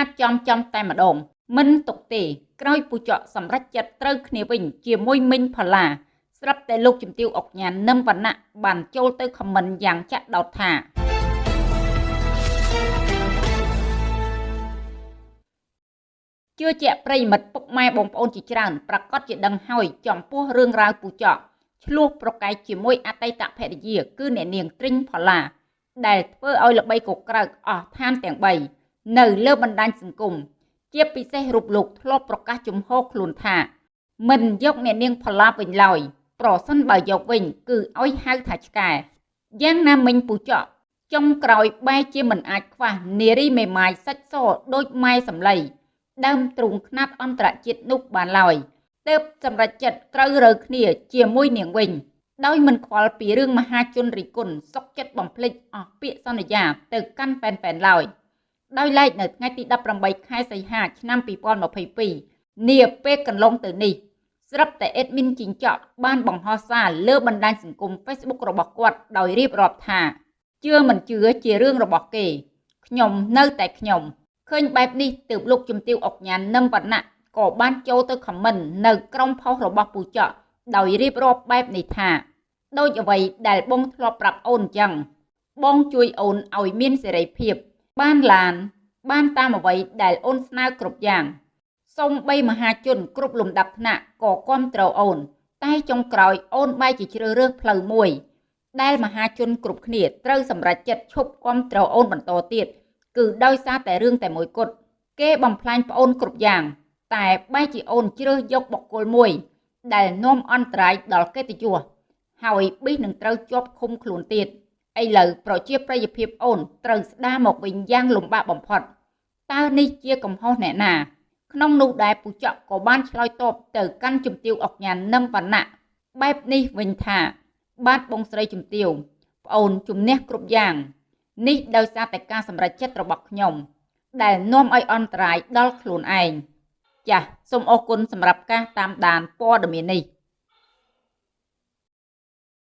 ការចំចំតែម្ដងមិនទុកទេក្រោយពូចកសម្រេចចិត្តត្រូវគ្នាវិញ ជាមួយមិញផល្លាស្រាប់តែលោកជំទាវអុកញ៉ាននឹមវណ្ណៈបានចូលទៅខមមិនយ៉ាងចាក់ដោតថាជឿជាក់ប្រិមិត្តពុកម៉ែបងប្អូនជាច្រើនប្រកាសជាដឹងហើយចំពោះរឿងរ៉ាវពូចកឆ្លោះប្រកែកជាមួយអតីតភរិយា គឺអ្នកនាងទ្រីងផល្លាដែលធ្វើឲ្យល្បីកក្រើកអស់ឋានទាំង3 នៅលើបណ្ដាញសង្គមជាពិសេសរូបលោកធ្លាប់ប្រកាសជំហរខ្លួនថា មិនយកអ្នកនាងផល្លាវិញឡើយប្រសិនបើយកវិញ គឺឲ្យហៅថាឆ្កែយ៉ាងណាមិញពូចកចុងក្រោយបែរជាមិនអាចខ្វះនារីមេម៉ាយសាច់សដូចម៉ែសំឡីដើមទ្រូងខ្នាតអន្តរជាតិនោះបានឡើយទើបសម្រេចចិត្តត្រូវរើគ្នាជាមួយនាងវិញដោយមិនខ្វល់ពីរឿងមហាជនរិគុណសុកចិត្តបំភ្លេចអស់ពាក្យសន្យាទៅកាន់ប៉ែនប៉ែនឡើយ ដោយឡែកនៅថ្ងៃទី18ខែសីហាឆ្នាំ2022នាពេលកន្លងទៅនេះស្រាប់តែអេដមីនជីងចក់បានបង្ហោះសារលើបណ្ដាញសង្គម Facebook របស់គាត់ដោយរៀបរាប់ថាជឿមិនជឿជារឿងរបស់គេខ្ញុំនៅតែខ្ញុំឃើញបែបនេះទើបលោកជំទាវអុកញ៉ាននឹមវណ្ណៈក៏បានចូលទៅខមមិននៅក្រុមផុសរបស់ពូចកដោយរៀបរាប់បែបនេះថា ដូចអ្វីដែលបងធ្លាប់ប្រាប់អូនអញ្ចឹងបងជួយអូនឲ្យមានសេរីភាព បានឡាន បានតាមអ្វីដែលអូនស្នើគ្រប់យ៉ាងសូមបីមហាជន គ្រប់លំដាប់ថ្នាក់ក៏គ្រប់គ្រងអូន តែចុងក្រោយអូនបែរជាជ្រើសរើសផ្លូវមួយ ដែលមហាជនគ្រប់គ្នាត្រូវសម្រេចចិត្តឈប់គ្រប់គ្រងអូនបន្តទៀតគឺដោយសារតែរឿងតែមួយគត់គេបំផ្លាញប្អូនគ្រប់យ៉ាង តែបែរជាអូនជ្រើសយកបុគ្គលមួយ ដែលនាំអន្តរាយដល់កិត្តិយសហើយប៊ីសនឹងត្រូវជាប់ឃុំខ្លួនទៀត ឥឡូវប្រជាប្រិយភាពអូនត្រូវស្ដារមកវិញយ៉ាងលំបាកបំផុតតើនេះជាកំហុសអ្នកណា ក្នុងនោះដែរពូចកក៏បានឆ្លើយតបទៅកាន់ជំទាវអុកញ៉ាននឹមវណ្ណៈបែបនេះវិញថា បាទបងស្រីជំទាវប្អូនជំនះគ្រប់យ៉ាងនេះដោយសារតែការសម្រេចចិត្តរបស់ខ្ញុំដែលនាំឲ្យអន្តរាយដល់ខ្លួនឯងចាសសូមអរគុណសម្រាប់ការតាមដានព័ត៌មាននេះ